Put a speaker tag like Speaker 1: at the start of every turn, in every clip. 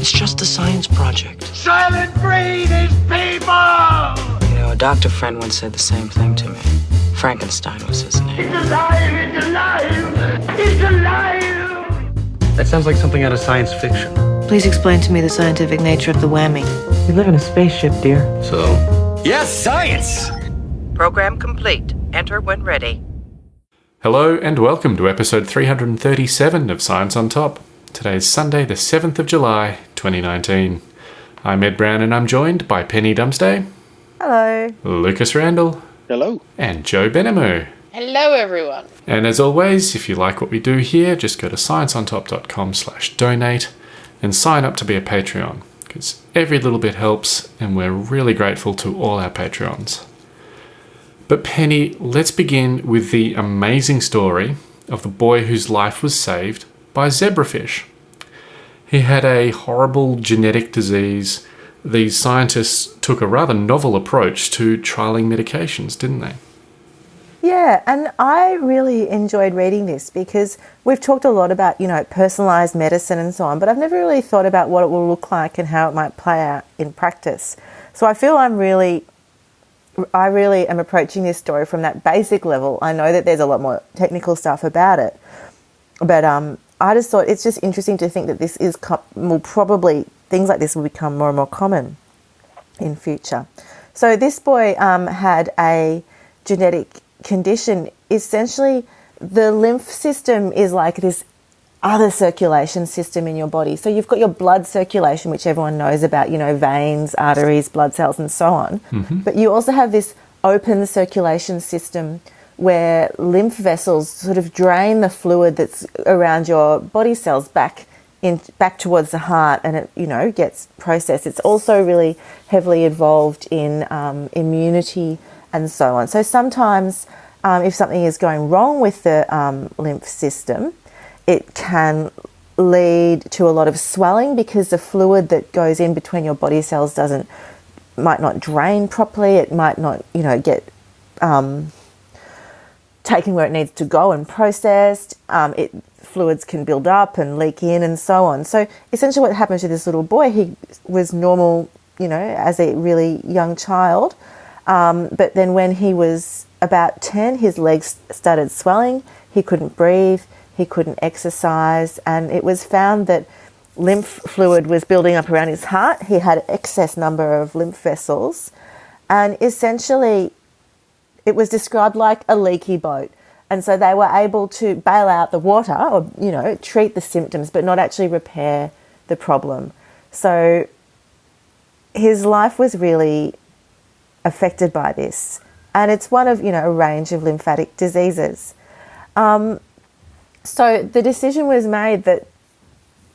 Speaker 1: It's just a science project.
Speaker 2: Soylent Green is people!
Speaker 1: You know, a doctor friend once said the same thing to me. Frankenstein was his name.
Speaker 2: It's alive! It's alive! It's alive!
Speaker 3: That sounds like something out of science fiction.
Speaker 4: Please explain to me the scientific nature of the whammy.
Speaker 1: We live in a spaceship, dear.
Speaker 3: So? Yes, science!
Speaker 5: Program complete. Enter when ready.
Speaker 6: Hello and welcome to episode 337 of Science on Top. Today is Sunday, the 7th of July, 2019. I'm Ed Brown and I'm joined by Penny Dumsday,
Speaker 7: Hello.
Speaker 6: Lucas Randall,
Speaker 8: Hello.
Speaker 6: and Joe Benhamu.
Speaker 9: Hello, everyone.
Speaker 6: And as always, if you like what we do here, just go to scienceontop.com slash donate and sign up to be a Patreon, because every little bit helps and we're really grateful to all our Patreons. But Penny, let's begin with the amazing story of the boy whose life was saved by zebrafish. He had a horrible genetic disease. These scientists took a rather novel approach to trialing medications, didn't they?
Speaker 7: Yeah, and I really enjoyed reading this because we've talked a lot about, you know, personalized medicine and so on, but I've never really thought about what it will look like and how it might play out in practice. So I feel I'm really I really am approaching this story from that basic level. I know that there's a lot more technical stuff about it, but um, I just thought it's just interesting to think that this is co- will probably things like this will become more and more common in future. So this boy um, had a genetic condition. Essentially, the lymph system is like this other circulation system in your body. So you've got your blood circulation, which everyone knows about, you know, veins, arteries, blood cells, and so on. But you also have this open circulation system where lymph vessels sort of drain the fluid that's around your body cells back in back towards the heart, and it you know gets processed. It's also really heavily involved in um, immunity and so on. So sometimes, um, if something is going wrong with the um, lymph system, it can lead to a lot of swelling because the fluid that goes in between your body cells doesn't might not drain properly. It might not you know get um, taken where it needs to go and processed. Um, it fluids can build up and leak in and so on. So essentially, what happened to this little boy? He was normal, you know, as a really young child, um, but then when he was about ten, his legs started swelling. He couldn't breathe. He couldn't exercise, and it was found that lymph fluid was building up around his heart. He had excess number of lymph vessels, and essentially it was described like a leaky boat. And so they were able to bail out the water or, you know, treat the symptoms, but not actually repair the problem. So his life was really affected by this. And it's one of, you know, a range of lymphatic diseases. Um, so the decision was made that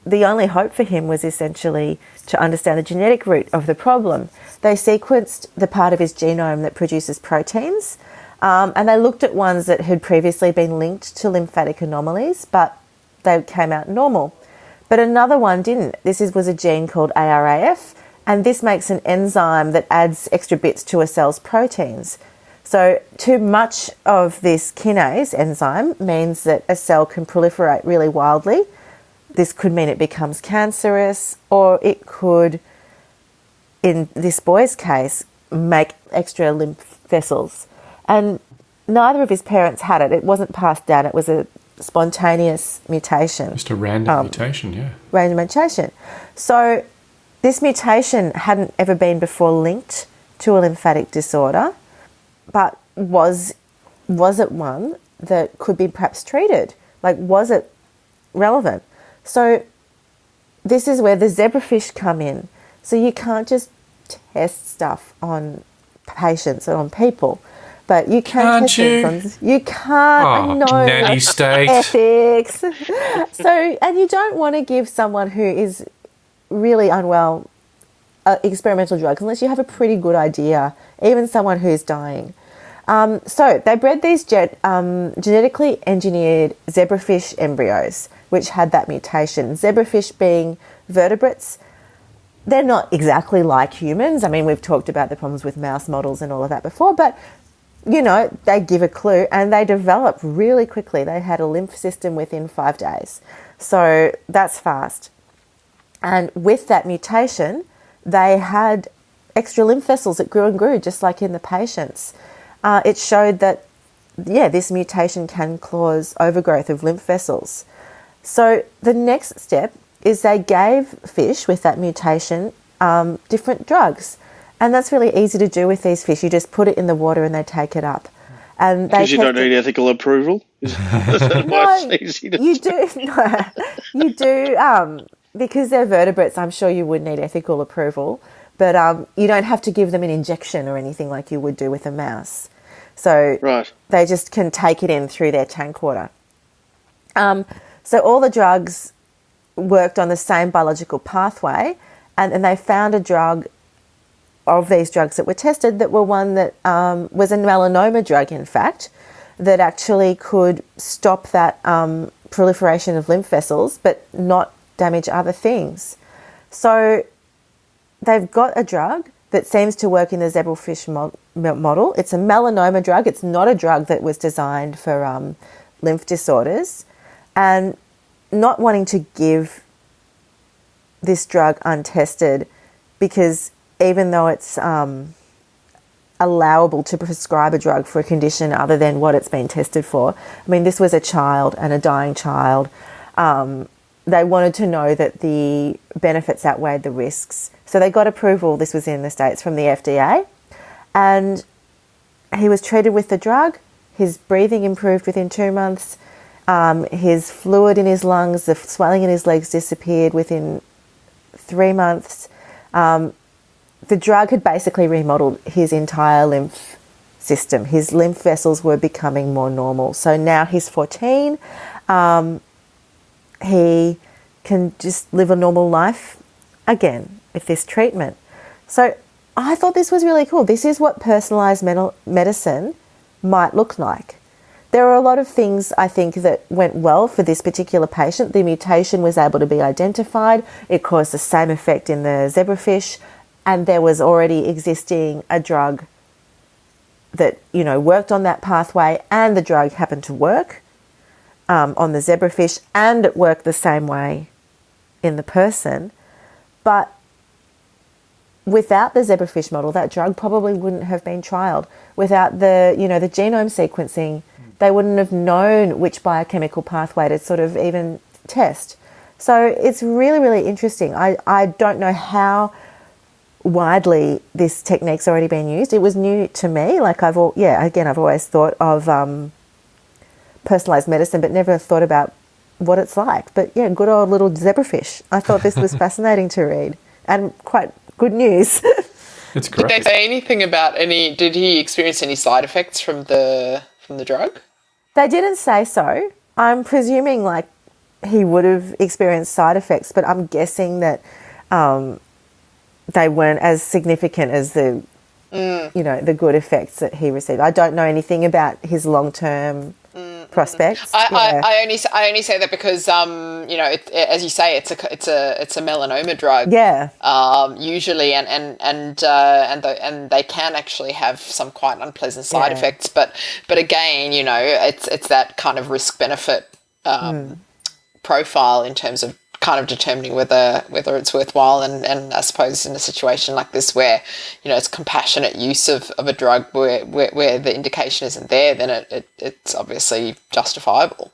Speaker 7: the only hope for him was essentially to understand the genetic root of the problem. They sequenced the part of his genome that produces proteins, um, and they looked at ones that had previously been linked to lymphatic anomalies, but they came out normal. But another one didn't. This is, was a gene called ARAF, and this makes an enzyme that adds extra bits to a cell's proteins. So, too much of this kinase enzyme means that a cell can proliferate really wildly. This could mean it becomes cancerous, or it could, in this boy's case, make extra lymph vessels. And neither of his parents had it. It wasn't passed down, it was a spontaneous mutation,
Speaker 6: Just a random
Speaker 7: Um,
Speaker 6: mutation, yeah.
Speaker 7: random mutation. So, this mutation hadn't ever been before linked to a lymphatic disorder, but was was it one that could be perhaps treated? Like, was it relevant? So, this is where the zebrafish come in. So, you can't just test stuff on patients and on people, but you can
Speaker 6: Can't
Speaker 7: test
Speaker 6: you?
Speaker 7: on. You can't. I
Speaker 6: Oh,
Speaker 7: know.
Speaker 6: nanny state.
Speaker 7: Ethics. so, and you don't want to give someone who is really unwell uh, experimental drugs unless you have a pretty good idea, even someone who's dying. Um, so they bred these jet, um, genetically engineered zebrafish embryos, which had that mutation. Zebrafish being vertebrates, they're not exactly like humans. I mean, we've talked about the problems with mouse models and all of that before, but you know, they give a clue and they develop really quickly. They had a lymph system within five days. So that's fast. And with that mutation, they had extra lymph vessels that grew and grew, just like in the patients. Uh, it showed that, yeah, this mutation can cause overgrowth of lymph vessels. So the next step is they gave fish with that mutation um, different drugs. And that's really easy to do with these fish. You just put it in the water and they take it up. And
Speaker 8: Because you don't need ethical approval. Is that why it's easy to
Speaker 7: you do no, you do um, because they're vertebrates i'm sure you would need ethical approval but um, you don't have to give them an injection or anything like you would do with a mouse so
Speaker 8: Right.
Speaker 7: they just can take it in through their tank water um, so all the drugs worked on the same biological pathway and, and they found a drug of these drugs that were tested that were one that um, was a melanoma drug, in fact, that actually could stop that um, proliferation of lymph vessels but not damage other things. So they've got a drug that seems to work in the zebrafish mo- mo- model. It's a melanoma drug. It's not a drug that was designed for um, lymph disorders. And not wanting to give this drug untested because even though it's um, allowable to prescribe a drug for a condition other than what it's been tested for, I mean, this was a child and a dying child. Um, they wanted to know that the benefits outweighed the risks. So they got approval, this was in the States, from the FDA. And he was treated with the drug. His breathing improved within two months. Um, his fluid in his lungs, the swelling in his legs disappeared within three months. Um, the drug had basically remodeled his entire lymph system. His lymph vessels were becoming more normal. So now he's 14. Um, he can just live a normal life again with this treatment. So I thought this was really cool. This is what personalized medicine might look like. There are a lot of things I think that went well for this particular patient. The mutation was able to be identified. It caused the same effect in the zebrafish, and there was already existing a drug that you know worked on that pathway, and the drug happened to work um, on the zebrafish, and it worked the same way in the person. But without the zebrafish model, that drug probably wouldn't have been trialed. Without the, you know, the genome sequencing, they wouldn't have known which biochemical pathway to sort of even test. So it's really, really interesting. I, I don't know how widely this technique's already been used. It was new to me. Like I've, all, yeah, again, I've always thought of um, personalized medicine, but never thought about what it's like. But yeah, good old little zebrafish. I thought this was fascinating to read and quite good news.
Speaker 6: It's
Speaker 9: Did they say anything about any? Did he experience any side effects from the from the drug?
Speaker 7: they didn't say so. I'm presuming like he would have experienced side effects, but I'm guessing that um, they weren't as significant as the you know the good effects that he received. I don't know anything about his long term prospects.
Speaker 9: I,
Speaker 7: Yeah.
Speaker 9: I, I only I only say that because um you know it, it- as you say it's a it's a it's a melanoma drug
Speaker 7: yeah.
Speaker 9: um usually and and and uh, and the, and they can actually have some quite unpleasant side
Speaker 7: Yeah.
Speaker 9: effects but but again you know it's it's that kind of risk benefit um,
Speaker 7: Hmm.
Speaker 9: profile in terms of kind of determining whether whether it's worthwhile and, and I suppose in a situation like this where you know it's compassionate use of, of a drug where, where, where the indication isn't there then it, it, it's obviously justifiable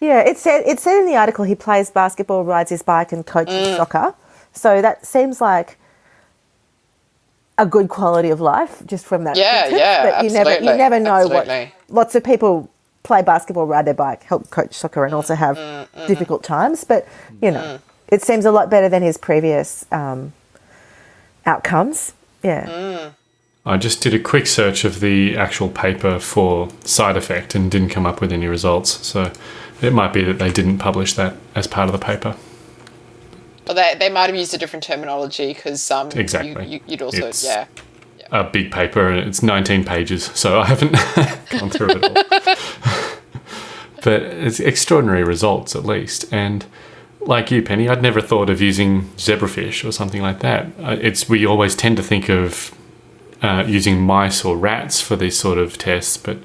Speaker 7: Yeah, it said it said in the article he plays basketball, rides his bike, and coaches mm. soccer. So that seems like a good quality of life just from that.
Speaker 9: Yeah,
Speaker 7: sentence,
Speaker 9: yeah,
Speaker 7: But you never you never know
Speaker 9: absolutely.
Speaker 7: what. Lots of people play basketball, ride their bike, help coach soccer, and also have mm, mm, mm. difficult times. But you know, it seems a lot better than his previous um, outcomes. Yeah.
Speaker 6: I just did a quick search of the actual paper for side effect and didn't come up with any results. So it might be that they didn't publish that as part of the paper.
Speaker 9: Well, they, they might have used a different terminology because um, you-
Speaker 6: Exactly.
Speaker 9: you, would also
Speaker 6: It's-
Speaker 9: yeah
Speaker 6: A big paper and it's 19 pages, so I haven't gone through it all. but it's extraordinary results at least. And like you, Penny, I'd never thought of using zebrafish or something like that. Uh, It's we always tend to think of uh, using mice or rats for these sort of tests, but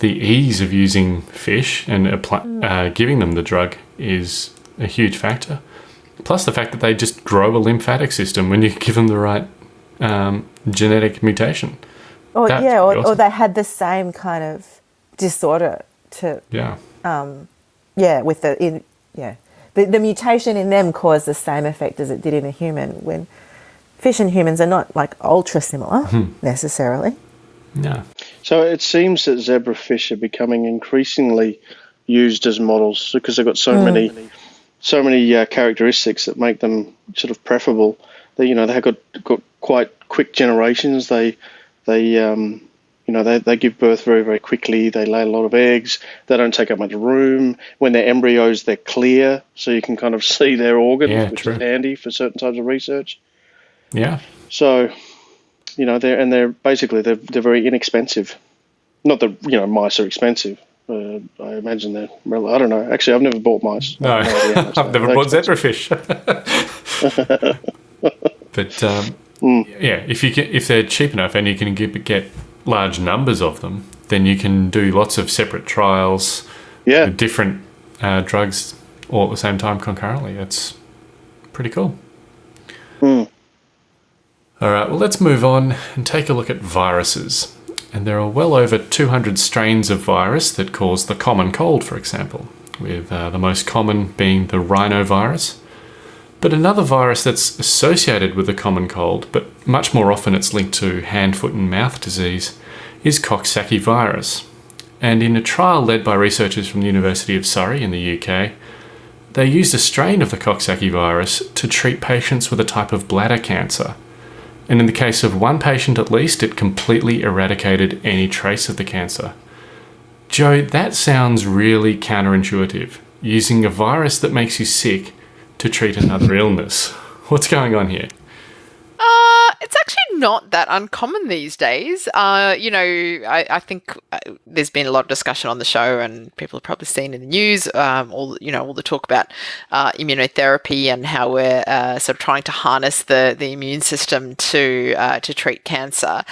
Speaker 6: the ease of using fish and apply, uh, giving them the drug is a huge factor. Plus the fact that they just grow a lymphatic system when you give them the right um, genetic mutation.
Speaker 7: Or
Speaker 6: That's
Speaker 7: yeah, or,
Speaker 6: pretty
Speaker 7: or they had the same kind of disorder to
Speaker 6: Yeah.
Speaker 7: yeah with the in yeah the, the mutation in them caused the same effect as it did in a human when fish and humans are not like ultra similar necessarily
Speaker 6: Yeah.
Speaker 8: So it seems that zebrafish are becoming increasingly used as models because they've got so many, so many uh, characteristics that make them sort of preferable. They, you know, they have got got quite quick generations. They, they, um, you know, they, they give birth very very quickly. They lay a lot of eggs. They don't take up much room. When they're embryos, they're clear, so you can kind of see their organs,
Speaker 6: Yeah,
Speaker 8: which
Speaker 6: true.
Speaker 8: is handy for certain types of research.
Speaker 6: Yeah.
Speaker 8: So, you know, they're and they're basically they're they're very inexpensive. Not that you know mice are expensive. Uh, I imagine they're. I don't know. Actually, I've never bought mice.
Speaker 6: No,
Speaker 8: I have idea how
Speaker 6: I've never bought zebrafish. but um, yeah, if you can, if they're cheap enough and you can get, get large numbers of them, then you can do lots of separate trials
Speaker 8: Yeah,
Speaker 6: with different uh, drugs all at the same time concurrently. It's pretty cool. All right, well, let's move on and take a look at viruses. And there are well over 200 strains of virus that cause the common cold, for example, with uh, the most common being the rhinovirus. But another virus that's associated with the common cold, but much more often it's linked to hand, foot, and mouth disease, is Coxsackie virus. And in a trial led by researchers from the University of Surrey in the UK, they used a strain of the Coxsackie virus to treat patients with a type of bladder cancer. And in the case of one patient at least, it completely eradicated any trace of the cancer. Joe, that sounds really counterintuitive. Using a virus that makes you sick to treat another illness. What's going on here?
Speaker 9: Uh, it's actually not that uncommon these days. Uh, you know, I, I think uh, there's been a lot of discussion on the show, and people have probably seen in the news um, all you know all the talk about uh, immunotherapy and how we're uh, sort of trying to harness the the immune system to uh, to treat cancer.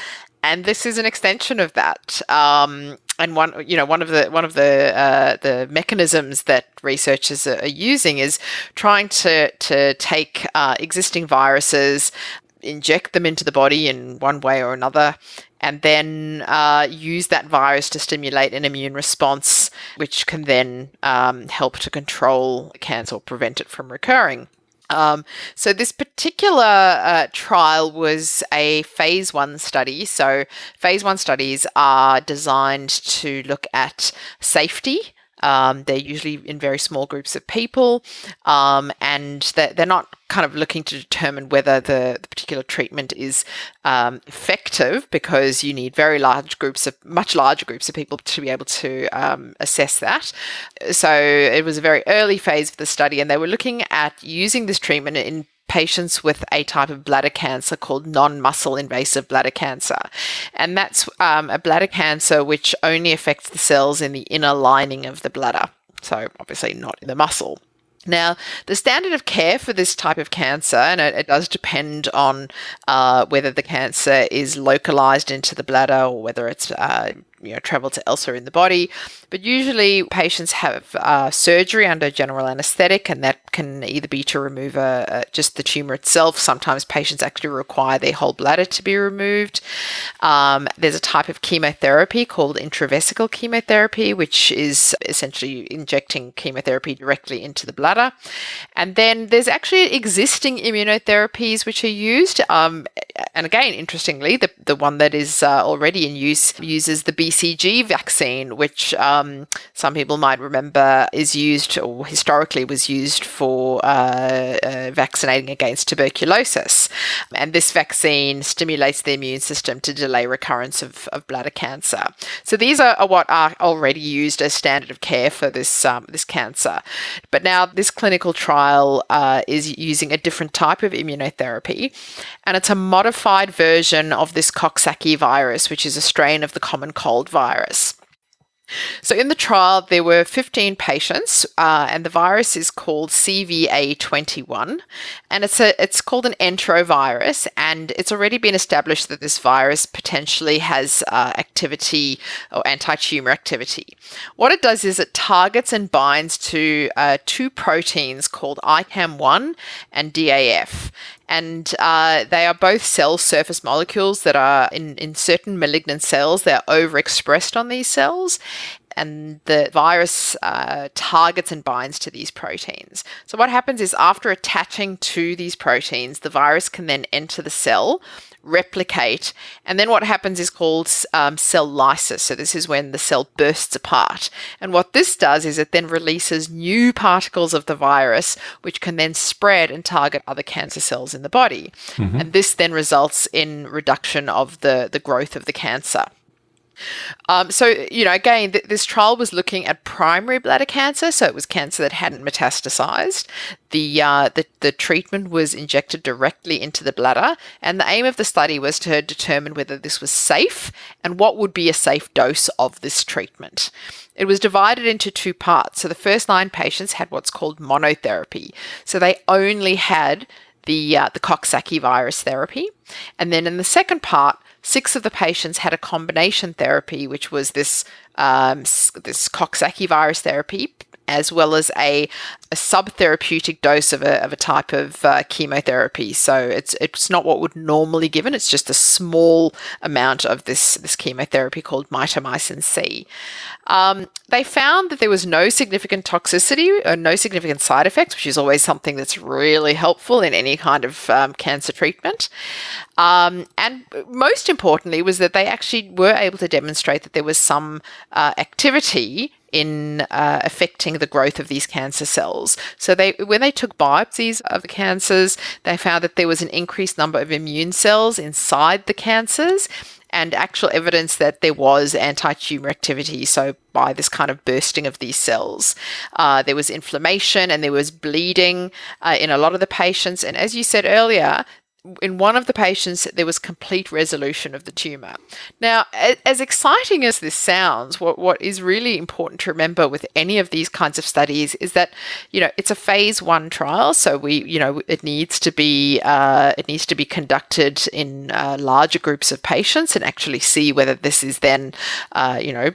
Speaker 9: And this is an extension of that. Um, and one, you know, one of the one of the uh, the mechanisms that researchers are using is trying to to take uh, existing viruses, inject them into the body in one way or another, and then uh, use that virus to stimulate an immune response, which can then um, help to control cancer or prevent it from recurring. Um, so this particular uh, trial was a phase one study. So phase one studies are designed to look at safety. Um, they're usually in very small groups of people, um, and they're, they're not kind of looking to determine whether the, the particular treatment is um, effective because you need very large groups of much larger groups of people to be able to um, assess that. So it was a very early phase of the study, and they were looking at using this treatment in patients with a type of bladder cancer called non-muscle invasive bladder cancer, and that's um, a bladder cancer which only affects the cells in the inner lining of the bladder. So obviously not in the muscle. Now, the standard of care for this type of cancer, and it, it does depend on uh, whether the cancer is localized into the bladder or whether it's uh, you know traveled to elsewhere in the body. But usually, patients have uh, surgery under general anesthetic, and that can either be to remove a, a, just the tumor itself. Sometimes patients actually require their whole bladder to be removed. Um, there's a type of chemotherapy called intravesical chemotherapy, which is essentially injecting chemotherapy directly into the bladder. And then there's actually existing immunotherapies which are used. Um, and again, interestingly, the, the one that is uh, already in use uses the BCG vaccine, which um, some people might remember is used or historically was used for uh, uh, vaccinating against tuberculosis. And this vaccine stimulates the immune system to delay recurrence of, of bladder cancer. So these are, are, what are already used as standard of care for this um, this cancer. But now this clinical trial uh, is using a different type of immunotherapy, and it's a modified version of this Coxsackie virus, which is a strain of the common cold virus. So in the trial, there were 15 patients, uh, and the virus is called CVA21, and it's a it's called an enterovirus, and it's already been established that this virus potentially has uh, activity or anti-tumor activity. What it does is it targets and binds to uh, two proteins called ICAM1 and DAF, and uh, they are both cell surface molecules that are in, in certain malignant cells. They're overexpressed on these cells, and the virus uh, targets and binds to these proteins. So, what happens is after attaching to these proteins, the virus can then enter the cell replicate. And then what happens is called um, cell lysis. So this is when the cell bursts apart. And what this does is it then releases new particles of the virus, which can then spread and target other cancer cells in the body. Mm-hmm. And this then results in reduction of the, the growth of the cancer. Um, so, you know, again, th- this trial was looking at primary bladder cancer, so it was cancer that hadn't metastasized. The, uh, the, the treatment was injected directly into the bladder, and the aim of the study was to determine whether this was safe and what would be a safe dose of this treatment. It was divided into two parts. So the first nine patients had what's called monotherapy. So they only had the uh, the Coxsackie virus therapy, and then in the second part, Six of the patients had a combination therapy, which was this um, this Coxsackie virus therapy, as well as a, a subtherapeutic dose of a, of a type of uh, chemotherapy. So it's it's not what would normally given. It's just a small amount of this this chemotherapy called mitomycin C. Um, they found that there was no significant toxicity or no significant side effects, which is always something that's really helpful in any kind of um, cancer treatment. Um, and most importantly, was that they actually were able to demonstrate that there was some uh, activity in uh, affecting the growth of these cancer cells. So they, when they took biopsies of the cancers, they found that there was an increased number of immune cells inside the cancers and actual evidence that there was anti tumor activity. So, by this kind of bursting of these cells, uh, there was inflammation and there was bleeding uh, in a lot of the patients. And as you said earlier, in one of the patients, there was complete resolution of the tumor. Now, as exciting as this sounds, what, what is really important to remember with any of these kinds of studies is that, you know, it's a phase one trial. So we, you know, it needs to be, uh, it needs to be conducted in uh, larger groups of patients and actually see whether this is then, uh, you know,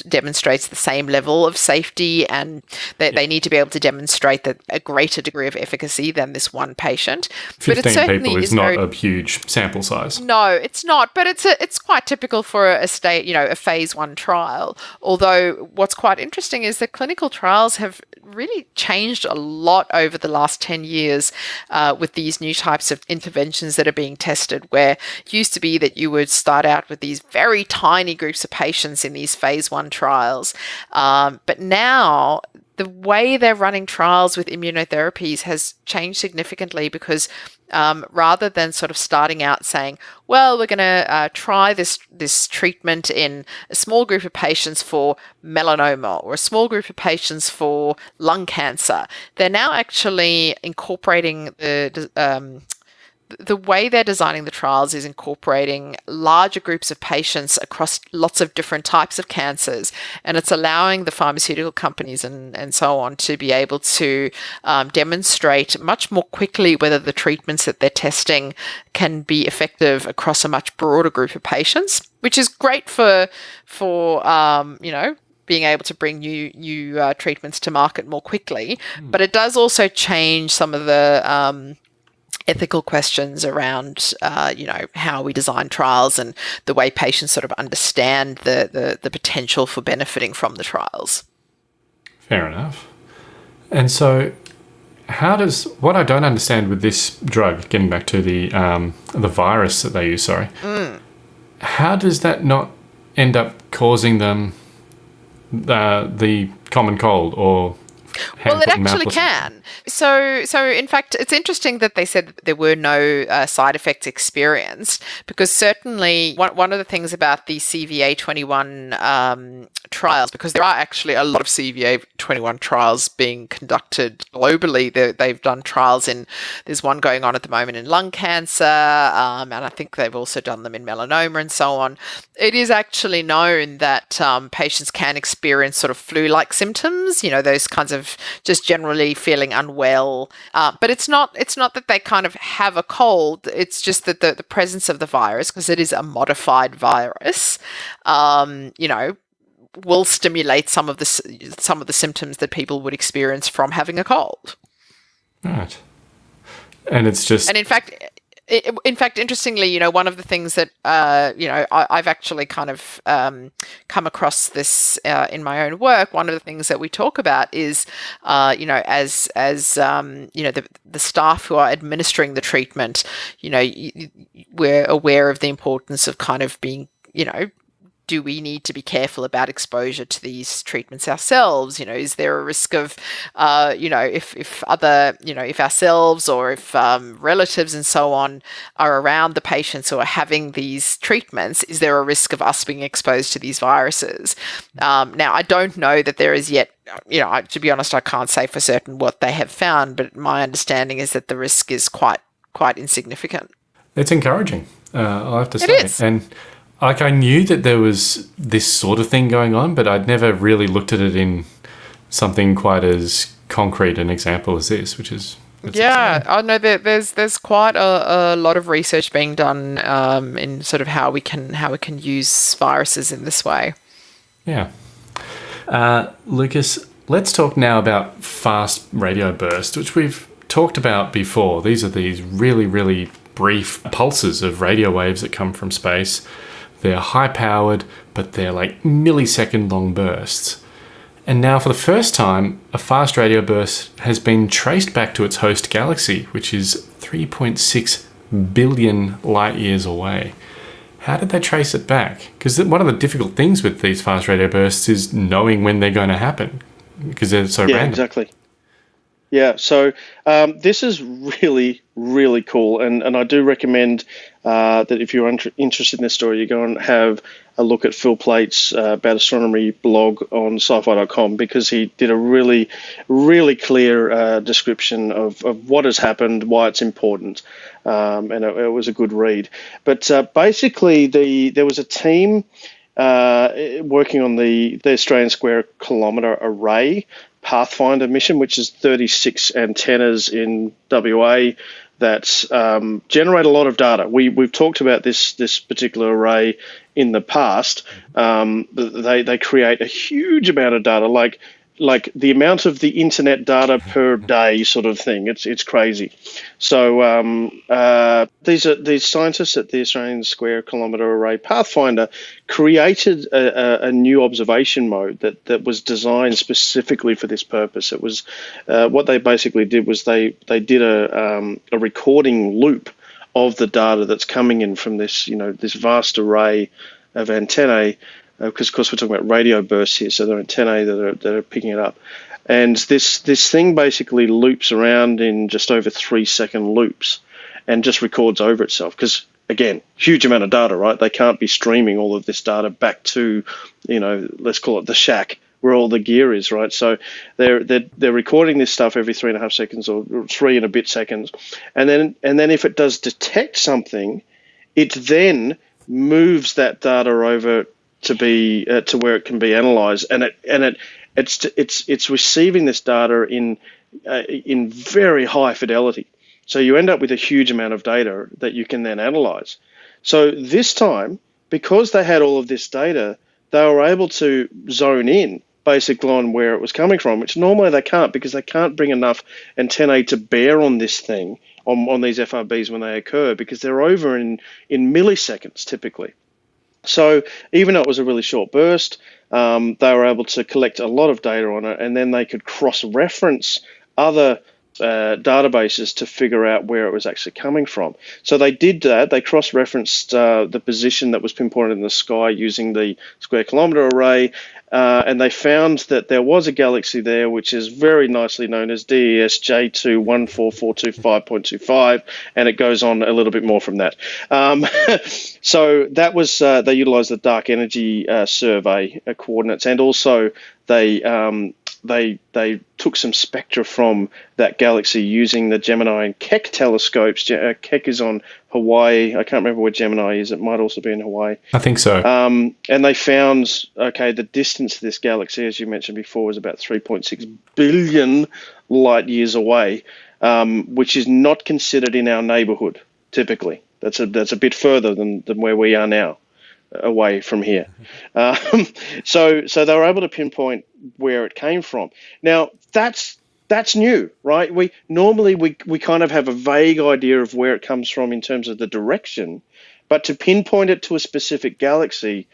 Speaker 9: demonstrates the same level of safety and they, they need to be able to demonstrate that a greater degree of efficacy than this one patient.
Speaker 6: 15 people is, is not a huge sample size.
Speaker 9: No, it's not, but it's a, it's quite typical for a state, you know, a phase 1 trial. Although what's quite interesting is that clinical trials have really changed a lot over the last 10 years uh, with these new types of interventions that are being tested, where it used to be that you would start out with these very tiny groups of patients in these phase one trials. Um, but now the way they're running trials with immunotherapies has changed significantly because um, rather than sort of starting out saying, well, we're going to uh, try this this treatment in a small group of patients for melanoma or a small group of patients for lung cancer, they're now actually incorporating the um, the way they're designing the trials is incorporating larger groups of patients across lots of different types of cancers. And it's allowing the pharmaceutical companies and, and so on to be able to um, demonstrate much more quickly whether the treatments that they're testing can be effective across a much broader group of patients, which is great for, for um, you know, being able to bring new new uh, treatments to market more quickly, mm. but it does also change some of the um, ethical questions around, uh, you know, how we design trials and the way patients sort of understand the, the, the potential for benefiting from the trials.
Speaker 6: Fair enough. And so, how does what I don't understand with this drug, getting back to the um, the virus that they use, sorry, mm. how does that not end up causing them uh, the common cold or
Speaker 9: Well, it actually can. So, so in fact, it's interesting that they said that there were no uh, side effects experienced because certainly one, one of the things about the CVA 21 um, trials, because there are actually a lot of CVA 21 trials being conducted globally. They, they've done trials in, there's one going on at the moment in lung cancer, um, and I think they've also done them in melanoma and so on. It is actually known that um, patients can experience sort of flu-like symptoms, you know, those kinds of just generally feeling unwell. Uh, but it's not it's not that they kind of have a cold. It's just that the, the presence of the virus, because it is a modified virus, um, you know, will stimulate some of the some of the symptoms that people would experience from having a cold.
Speaker 6: Right. And it's just
Speaker 9: And in fact, in fact, interestingly, you know, one of the things that uh, you know I, I've actually kind of um, come across this uh, in my own work. One of the things that we talk about is, uh, you know, as as um, you know, the the staff who are administering the treatment, you know, we're aware of the importance of kind of being, you know, do we need to be careful about exposure to these treatments ourselves? You know, is there a risk of, uh, you know, if, if other, you know, if ourselves or if um, relatives and so on are around the patients who are having these treatments, is there a risk of us being exposed to these viruses? Um, now, I don't know that there is yet. You know, I, to be honest, I can't say for certain what they have found, but my understanding is that the risk is quite quite insignificant.
Speaker 6: It's encouraging. Uh, I'll have to say.
Speaker 9: is.
Speaker 6: And like I knew that there was this sort of thing going on, but I'd never really looked at it in something quite as concrete an example as this, which is
Speaker 9: Yeah, I know that there's there's quite a, a lot of research being done um, in sort of how we can how we can use viruses in this way.
Speaker 6: Yeah. Uh, Lucas, let's talk now about fast radio bursts, which we've talked about before. These are these really, really brief pulses of radio waves that come from space. They're high powered, but they're like millisecond long bursts. And now, for the first time, a fast radio burst has been traced back to its host galaxy, which is 3.6 billion light years away. How did they trace it back? Because one of the difficult things with these fast radio bursts is knowing when they're going to happen, because they're so
Speaker 8: yeah,
Speaker 6: random.
Speaker 8: exactly. Yeah, so um, this is really, really cool, and, and I do recommend uh, that if you're inter- interested in this story, you go and have a look at Phil Plait's uh, about astronomy blog on syfy.com because he did a really, really clear uh, description of, of what has happened, why it's important, um, and it, it was a good read. But uh, basically, the there was a team uh, working on the, the Australian Square Kilometre Array Pathfinder mission, which is 36 antennas in WA that um, generate a lot of data. We, we've talked about this this particular array in the past. Um, they, they create a huge amount of data, like like the amount of the internet data per day sort of thing. It's it's crazy. So um, uh, these are these scientists at the Australian Square Kilometre Array Pathfinder created a, a, a new observation mode that, that was designed specifically for this purpose. It was uh, what they basically did was they they did a um, a recording loop of the data that's coming in from this you know this vast array of antennae Uh, because of course we're talking about radio bursts here, so they're antennae that are that are picking it up. And this this thing basically loops around in just over three second loops, and just records over itself. Because again, huge amount of data, right? They can't be streaming all of this data back to, you know, let's call it the shack where all the gear is, right? So they're they're, they're recording this stuff every three and a half seconds or three and a bit seconds, and then and then if it does detect something, it then moves that data over to be uh, to where it can be analyzed, and it and it it's it's it's receiving this data in uh, in very high fidelity. So you end up with a huge amount of data that you can then analyze. So this time, because they had all of this data, they were able to zone in basically on where it was coming from, which normally they can't because they can't bring enough antennae to bear on this thing on, on these FRBs when they occur because they're over in, in milliseconds typically. So even though it was a really short burst, um, they were able to collect a lot of data on it, and then they could cross-reference other uh, databases to figure out where it was actually coming from. So they did that. They cross-referenced uh, the position that was pinpointed in the sky using the square kilometer array, uh, and they found that there was a galaxy there, which is very nicely known as DES J214425.25, and it goes on a little bit more from that. Um, so that was uh, they utilized the dark energy uh, survey uh, coordinates, and also they um, they they took some spectra from that galaxy using the Gemini and Keck telescopes. Uh, Keck is on Hawaii. I can't remember where Gemini is. It might also be in Hawaii.
Speaker 6: I think so.
Speaker 8: Um, and they found okay, the distance to this galaxy, as you mentioned before, is about 3.6 billion light years away, um, which is not considered in our neighborhood typically. That's a that's a bit further than, than where we are now away from here. Um, so so they were able to pinpoint where it came from. Now that's that's new, right? We normally we, we kind of have a vague idea of where it comes from in terms of the direction, but to pinpoint it to a specific galaxy,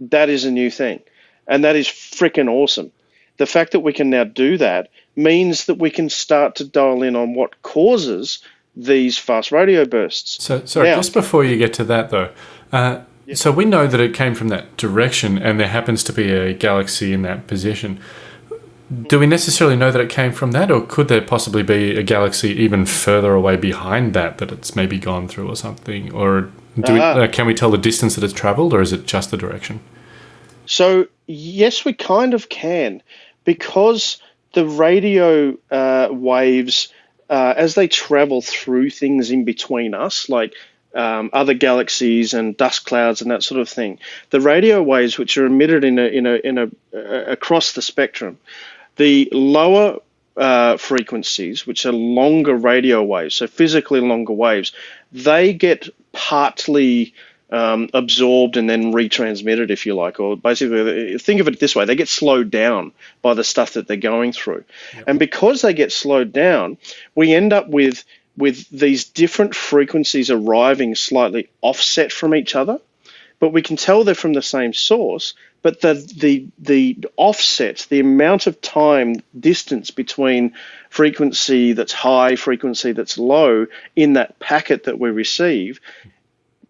Speaker 8: that is a new thing. And that is freaking awesome. The fact that we can now do that means that we can start to dial in on what causes these fast radio bursts.
Speaker 6: So, sorry,
Speaker 8: Now-
Speaker 6: just before you get to that, though, uh, so we know that it came from that direction, and there happens to be a galaxy in that position. Do we necessarily know that it came from that, or could there possibly be a galaxy even further away behind that that it's maybe gone through, or something? Or do we,
Speaker 8: Ah.
Speaker 6: uh, can we tell the distance that it's traveled, or is it just the direction?
Speaker 8: So yes, we kind of can, because the radio uh, waves, uh, as they travel through things in between us, like um, other galaxies and dust clouds and that sort of thing, the radio waves which are emitted in a in a in a uh, across the spectrum, the lower uh, frequencies, which are longer radio waves, so physically longer waves, they get partly um, absorbed and then retransmitted, if you like, or basically think of it this way: they get slowed down by the stuff that they're going through, and because they get slowed down, we end up with with these different frequencies arriving slightly offset from each other but we can tell they're from the same source. But the the the offset, the amount of time distance between frequency that's high, frequency that's low in that packet that we receive,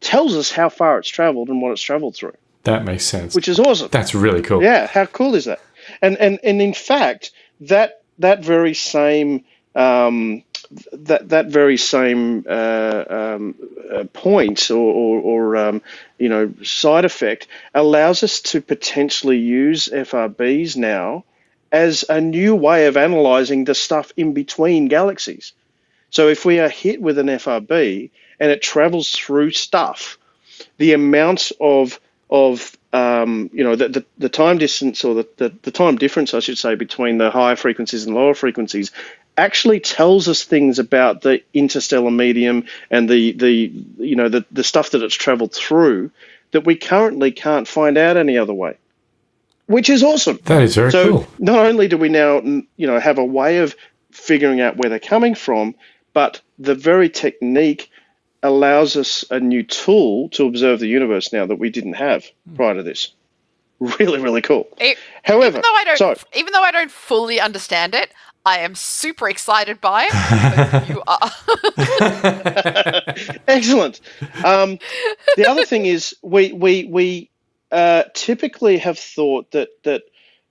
Speaker 8: tells us how far it's traveled and what it's traveled through,
Speaker 6: That makes sense.
Speaker 8: which is awesome.
Speaker 6: That's really cool.
Speaker 8: Yeah, how cool is that? And and and in fact, that that very same um, that that very same uh, um, uh, point or or, or um, you know side effect allows us to potentially use FRBs now as a new way of analyzing the stuff in between galaxies. So if we are hit with an FRB and it travels through stuff, the amount of of um, you know the, the, the time distance or the, the, the time difference I should say between the higher frequencies and lower frequencies actually tells us things about the interstellar medium and the the you know the, the stuff that it's traveled through that we currently can't find out any other way which is awesome.
Speaker 6: That is very
Speaker 8: so
Speaker 6: cool.
Speaker 8: not only do we now you know have a way of figuring out where they're coming from but the very technique allows us a new tool to observe the universe now that we didn't have hmm. prior to this. Really really cool.
Speaker 9: E-
Speaker 8: however
Speaker 9: even though I don't,
Speaker 8: so
Speaker 9: even though I don't fully understand it, I am super excited by it. you are.
Speaker 8: Excellent. Um, the other thing is we we we uh, typically have thought that that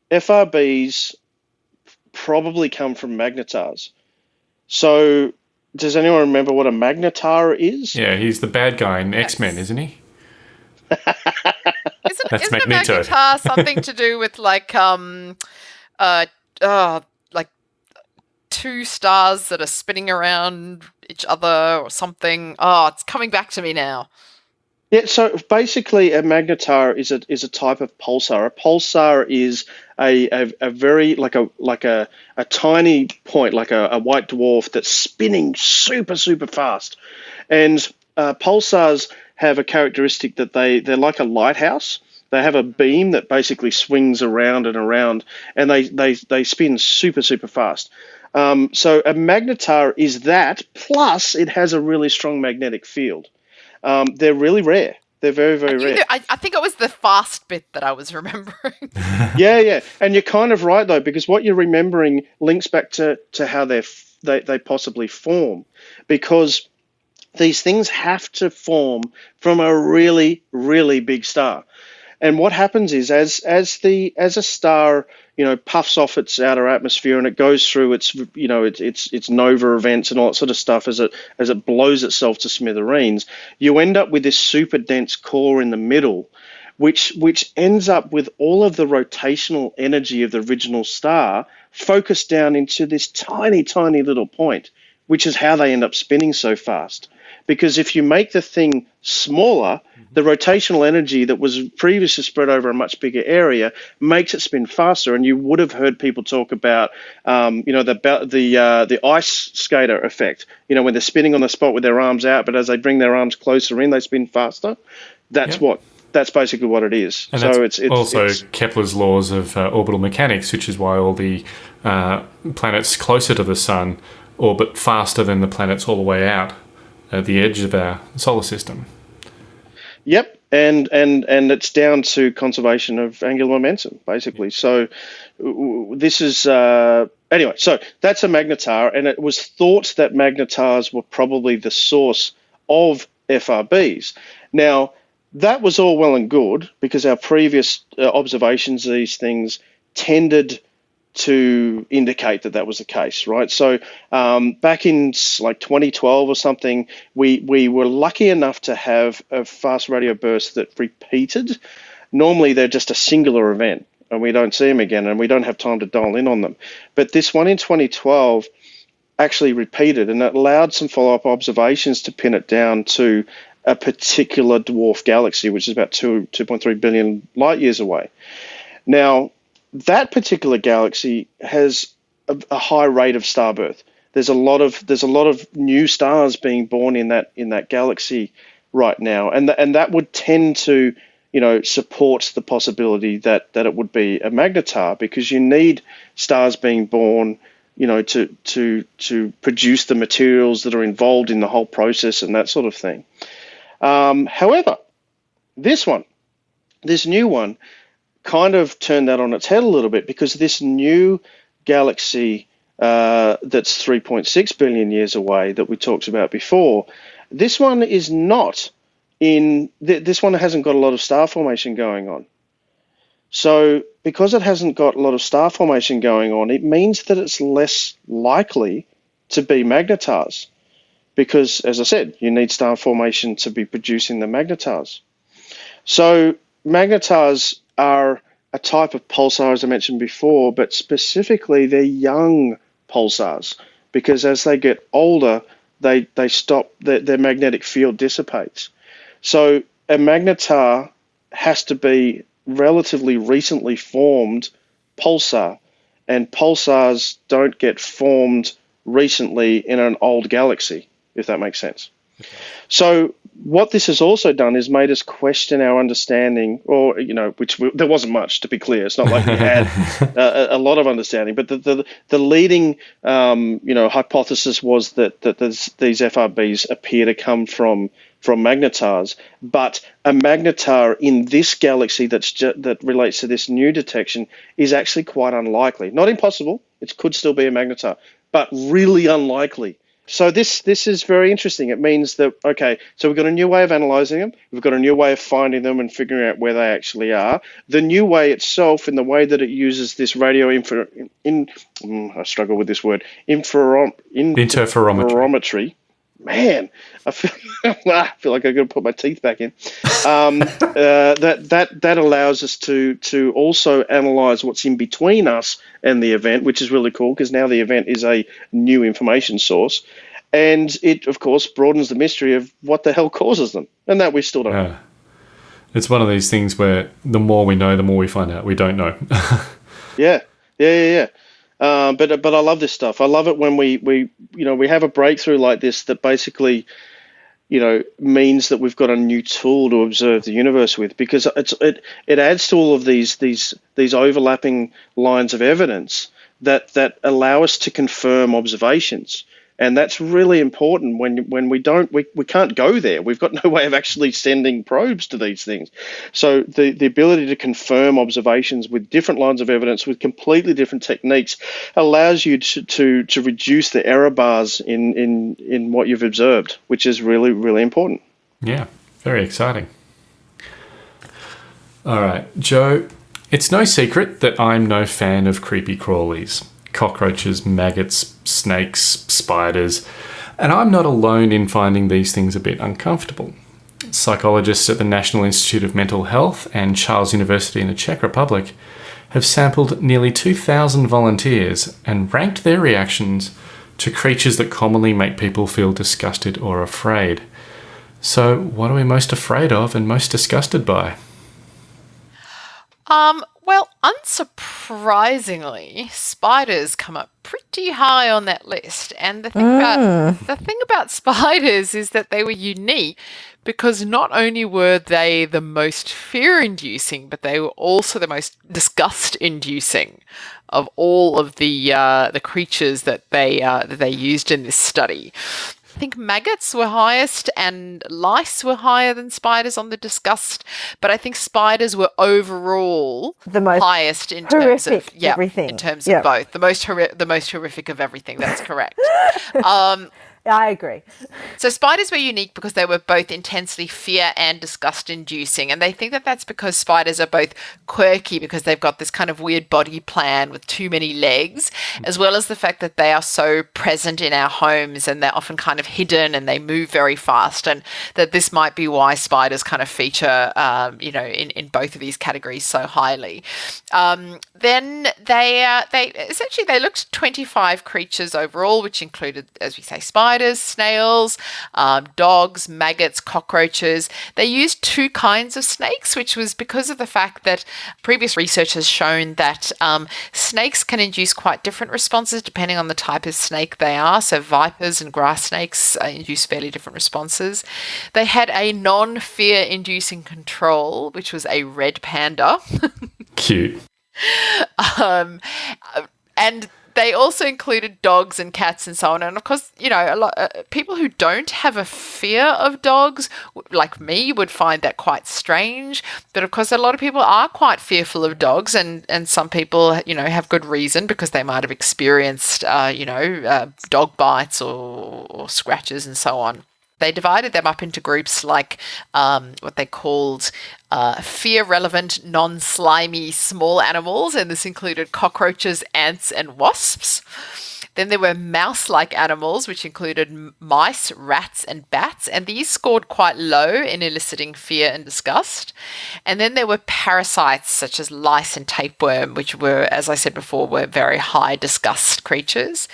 Speaker 8: FRBs probably come from magnetars. So does anyone remember what a magnetar is?
Speaker 6: Yeah, he's the bad guy in X Men, isn't he?
Speaker 9: Isn't,
Speaker 6: That's
Speaker 9: isn't
Speaker 6: Magneto.
Speaker 9: a magnetar something to do with like um, uh, uh, like two stars that are spinning around each other or something? Oh, it's coming back to me now.
Speaker 8: Yeah, so basically, a magnetar is a is a type of pulsar. A pulsar is a, a, a very like a like a, a tiny point, like a, a white dwarf that's spinning super super fast. And uh, pulsars have a characteristic that they they're like a lighthouse. They have a beam that basically swings around and around, and they they they spin super super fast. Um, so a magnetar is that. Plus, it has a really strong magnetic field. Um, they're really rare. They're very, very
Speaker 9: You
Speaker 8: rare.
Speaker 9: knew- I, I think it was the fast bit that I was remembering.
Speaker 8: yeah, yeah. And you're kind of right though, because what you're remembering links back to to how they're f- they, they possibly form because these things have to form from a really, really big star. And what happens is as as the as a star, you know, puffs off its outer atmosphere and it goes through its you know its its, its nova events and all that sort of stuff as it as it blows itself to smithereens, you end up with this super dense core in the middle, which which ends up with all of the rotational energy of the original star focused down into this tiny, tiny little point, which is how they end up spinning so fast because if you make the thing smaller, the rotational energy that was previously spread over a much bigger area makes it spin faster. And you would have heard people talk about, um, you know, the the uh, the ice skater effect. You know, when they're spinning on the spot with their arms out, but as they bring their arms closer in, they spin faster. That's yep. what. That's basically what it is.
Speaker 6: And so it's, it's also it's, Kepler's laws of uh, orbital mechanics, which is why all the uh, planets closer to the sun orbit faster than the planets all the way out at the edge of our solar system.
Speaker 8: Yep, and and and it's down to conservation of angular momentum, basically. So this is uh, anyway. So that's a magnetar, and it was thought that magnetars were probably the source of FRBs. Now that was all well and good because our previous uh, observations of these things tended to indicate that that was the case, right? So um, back in like 2012 or something, we we were lucky enough to have a fast radio burst that repeated. Normally, they're just a singular event, and we don't see them again, and we don't have time to dial in on them. But this one in 2012 actually repeated, and it allowed some follow-up observations to pin it down to a particular dwarf galaxy, which is about two 2.3 billion light years away. Now, that particular galaxy has a, a, high rate of star birth. There's a lot of there's a lot of new stars being born in that in that galaxy right now, and th- and that would tend to you know support the possibility that that it would be a magnetar because you need stars being born you know to to to produce the materials that are involved in the whole process and that sort of thing. Um, however, this one, this new one, kind of turned that on its head a little bit because this new galaxy uh, that's 3.6 billion years away that we talked about before, this one is not in, th- this one hasn't got a lot of star formation going on. So, because it hasn't got a lot of star formation going on, it means that it's less likely to be magnetars. Because, as I said, you need star formation to be producing the magnetars. So, magnetars are a type of pulsar, as I mentioned before, but specifically they're young pulsars because as they get older, they, they stop, their, their magnetic field dissipates. So a magnetar has to be relatively recently formed pulsar, and pulsars don't get formed recently in an old galaxy, if that makes sense. Okay. So what this has also done is made us question our understanding, or you know, which we, there wasn't much to be clear. It's not like we had a, a, lot of understanding, but the the, the leading um, you know hypothesis was that that these FRBs appear to come from from magnetars, but a magnetar in this galaxy that's that relates to this new detection is actually quite unlikely. Not impossible; it could still be a magnetar, but really unlikely so this this is very interesting. It means that okay, so we've got a new way of analyzing them. We've got a new way of finding them and figuring out where they actually are. The new way itself, in the way that it uses this radio infra, in, mm, I struggle with this word infra, in, interferometry man, I feel, I feel like I've got to put my teeth back in. Um, uh, that that that allows us to to also analyze what's in between us and the event, which is really cool because now the event is a new information source, and it of course broadens the mystery of what the hell causes them, and that we still don't. Yeah. know.
Speaker 6: It's one of these things where the more we know, the more we find out we don't know.
Speaker 8: yeah, yeah, yeah, yeah. Um, but but I love this stuff. I love it when we we you know we have a breakthrough like this that basically you know means that we've got a new tool to observe the universe with because it's it it adds to all of these these these overlapping lines of evidence that that allow us to confirm observations and that's really important when when we don't we, we can't go there. We've got no way of actually sending probes to these things. So the the ability to confirm observations with different lines of evidence with completely different techniques allows you to to, to reduce the error bars in in in what you've observed, which is really really important.
Speaker 6: Yeah, very exciting. All right, Joe, it's no secret that I'm no fan of creepy crawlies cockroaches, maggots, snakes, spiders, and I'm not alone in finding these things a bit uncomfortable. Psychologists at the National Institute of Mental Health and Charles University in the Czech Republic have sampled nearly 2,000 volunteers and ranked their reactions to creatures that commonly make people feel disgusted or afraid. So, what are we most afraid of and most disgusted by?
Speaker 9: Um, well, unsurprisingly, spiders come up pretty high on that list. And the thing about the thing about spiders is that they were unique because not only were they the most fear-inducing, but they were also the most disgust-inducing of all of the uh, the creatures that they uh, that they used in this study. I think maggots were highest and lice were higher than spiders on the disgust, but I think spiders were overall
Speaker 7: The most
Speaker 9: highest in terms of yeah,
Speaker 7: everything.
Speaker 9: in terms
Speaker 7: Yeah.
Speaker 9: of both the most the most horrific of everything. That's correct. um,
Speaker 7: I agree.
Speaker 9: so spiders were unique because they were both intensely fear and disgust inducing. And they think that that's because spiders are both quirky because they've got this kind of weird body plan with too many legs, as well as the fact that they are so present in our homes and they're often kind of hidden and they move very fast. And that this might be why spiders kind of feature, um, you know, in, in both of these categories so highly. Um, then they, uh, they essentially, they looked 25 creatures overall, which included, as we say, spiders, snails, um, dogs, maggots, cockroaches. They used two kinds of snakes, which was because of the fact that previous research has shown that um, snakes can induce quite different responses depending on the type of snake they are. So vipers and grass snakes uh, induce fairly different responses. They had a non-fear inducing control, which was a red panda.
Speaker 6: Cute.
Speaker 9: um, and they also included dogs and cats and so on. And of course, you know, a lot uh, people who don't have a fear of dogs, like me, would find that quite strange. But of course, a lot of people are quite fearful of dogs, and and some people, you know, have good reason because they might have experienced, uh, you know, uh, dog bites or, or scratches and so on they divided them up into groups like um, what they called uh, fear relevant, non slimy small animals, and this included cockroaches, ants, and wasps. Then there were mouse like animals, which included mice, rats, and bats, and these scored quite low in eliciting fear and disgust. And then there were parasites such as lice and tapeworm, which were, as I said before, were very high disgust creatures.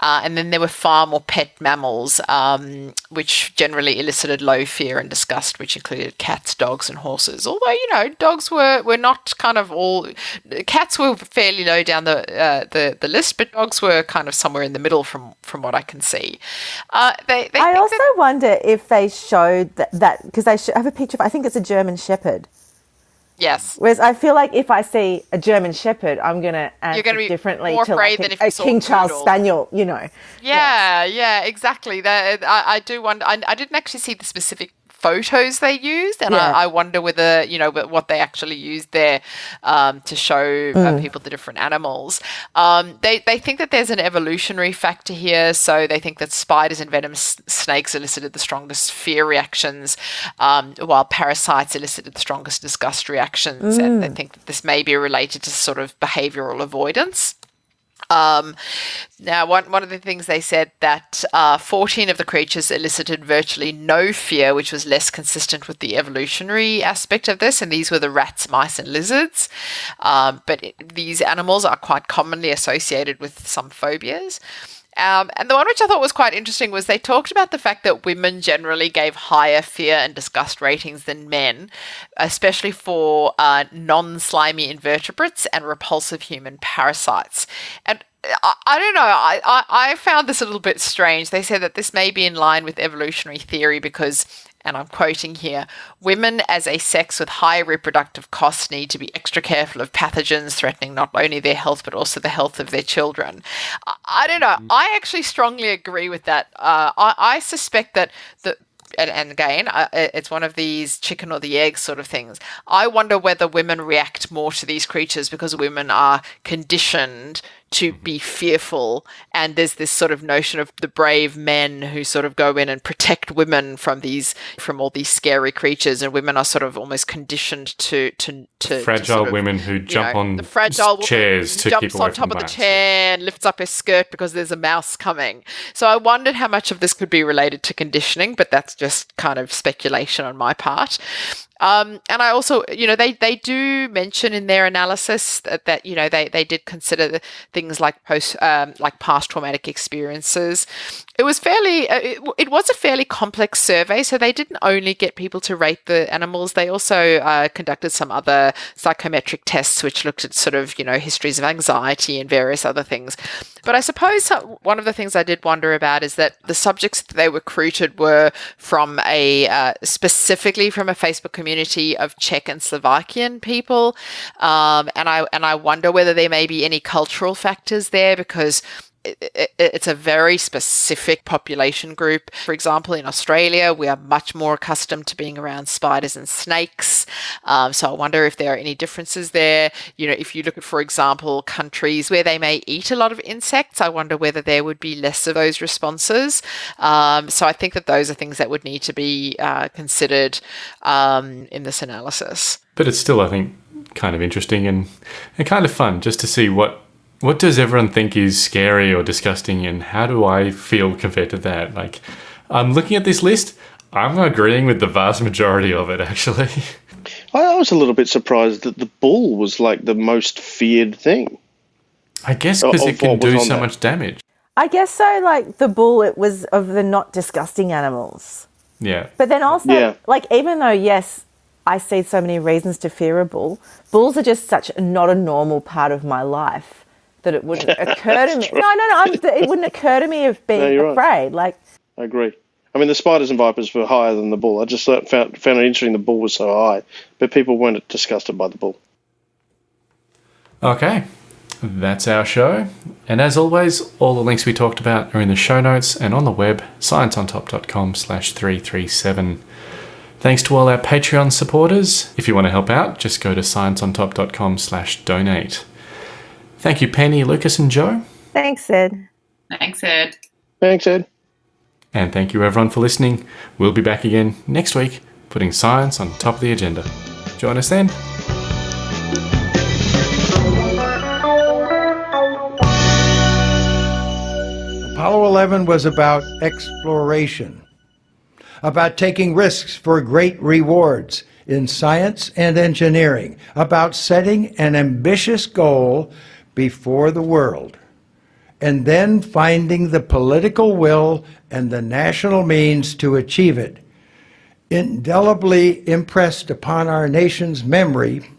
Speaker 9: Uh, and then there were farm or pet mammals, um, which generally elicited low fear and disgust, which included cats, dogs, and horses. Although you know, dogs were were not kind of all. Cats were fairly low down the uh, the the list, but dogs were kind of somewhere in the middle from from what I can see. Uh, they, they
Speaker 7: I also
Speaker 9: that-
Speaker 7: wonder if they showed that because they have a picture of I think it's a German Shepherd.
Speaker 9: yes.
Speaker 7: Whereas I feel like if I see a German Shepherd, I'm gonna answer
Speaker 9: gonna be
Speaker 7: differently
Speaker 9: more
Speaker 7: to like
Speaker 9: than
Speaker 7: a,
Speaker 9: if you
Speaker 7: a King Charles
Speaker 9: poodle.
Speaker 7: Spaniel. You know,
Speaker 9: Yeah, yeah, exactly. That I, I do wonder. I, I didn't actually see the specific photos they used, and
Speaker 7: Yeah.
Speaker 9: I, I wonder whether you know what they actually used there um, to show uh, people the different animals. Um, they they think that there's an evolutionary factor here, so they think that spiders and venomous snakes elicited the strongest fear reactions, um, while parasites elicited the strongest disgust reactions, and they think that this may be related to sort of behavioral avoidance. Um, now, one, one of the things they said that uh, 14 of the creatures elicited virtually no fear, which was less consistent with the evolutionary aspect of this, and these were the rats, mice, and lizards. Um, but it, these animals are quite commonly associated with some phobias. Um, and the one which I thought was quite interesting was they talked about the fact that women generally gave higher fear and disgust ratings than men, especially for uh, non slimy invertebrates and repulsive human parasites. And I, I don't know. I, I, I found this a little bit strange. They said that this may be in line with evolutionary theory because and I'm quoting here women as a sex with high reproductive costs need to be extra careful of pathogens threatening not only their health but also the health of their children. I, I don't know. I actually strongly agree with that. Uh, I, I suspect that the and, and again, uh, it's one of these chicken or the egg sort of things. I wonder whether women react more to these creatures because women are conditioned to be fearful and there's this sort of notion of the brave men who sort of go in and protect women from these from all these scary creatures and women are sort of almost conditioned to to to
Speaker 6: fragile
Speaker 9: to sort of,
Speaker 6: women who jump
Speaker 9: know,
Speaker 6: on
Speaker 9: the fragile
Speaker 6: chairs to
Speaker 9: jumps
Speaker 6: keep
Speaker 9: on top of the chair and lifts up her skirt because there's a mouse coming. So I wondered how much of this could be related to conditioning, but that's just kind of speculation on my part. Um, and I also, you know, they, they do mention in their analysis that, that you know they, they did consider things like post um, like past traumatic experiences. It was fairly uh, it, it was a fairly complex survey, so they didn't only get people to rate the animals. They also uh, conducted some other psychometric tests, which looked at sort of you know histories of anxiety and various other things. But I suppose one of the things I did wonder about is that the subjects that they recruited were from a uh, specifically from a Facebook community of Czech and Slovakian people, um, and I and I wonder whether there may be any cultural factors there because it's a very specific population group. For example, in Australia, we are much more accustomed to being around spiders and snakes. Um, so I wonder if there are any differences there. You know, if you look at, for example, countries where they may eat a lot of insects, I wonder whether there would be less of those responses. Um, so I think that those are things that would need to be uh, considered um, in this analysis.
Speaker 6: But it's still, I think, kind of interesting and, and kind of fun just to see what what does everyone think is scary or disgusting and how do I feel compared to that? Like, I'm looking at this list, I'm agreeing with the vast majority of it actually.
Speaker 8: I was a little bit surprised that the bull was like the most feared thing.
Speaker 6: I guess because it can do so
Speaker 8: there.
Speaker 6: much damage.
Speaker 7: I guess so. Like the bull, it was of the not disgusting animals.
Speaker 6: Yeah.
Speaker 7: But then also,
Speaker 8: Yeah.
Speaker 7: like, even though, yes, I see so many reasons to fear a bull, bulls are just such not a normal part of my life that it wouldn't occur to me. No, no, no. I'm, it wouldn't occur to me of being
Speaker 8: you're right.
Speaker 7: afraid. Like,
Speaker 8: I agree. I mean, the spiders and vipers were higher than the bull. I just found, found it interesting the bull was so high, but people weren't disgusted by the bull.
Speaker 6: Okay, that's our show. And as always, all the links we talked about are in the show notes and on the web, scienceontop.com slash 337. Thanks to all our Patreon supporters. If you want to help out, just go to scienceontop.com slash donate. Thank you, Penny, Lucas, and Joe.
Speaker 7: thanks, Ed.
Speaker 10: Thanks, Ed.
Speaker 8: Thanks, Ed.
Speaker 6: And thank you everyone for listening. We'll be back again next week, putting science on top of the agenda. Join us then.
Speaker 11: Apollo 11 was about exploration, about taking risks for great rewards in science and engineering, about setting an ambitious goal before the world, and then finding the political will and the national means to achieve it. Indelibly impressed upon our nation's memory,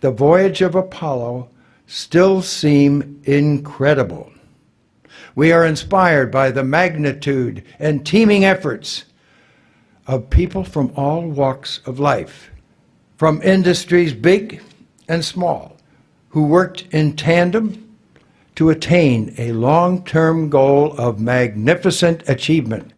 Speaker 11: the voyage of Apollo still seem incredible. We are inspired by the magnitude and teaming efforts of people from all walks of life, from industries big and small, who worked in tandem to attain a long term goal of magnificent achievement.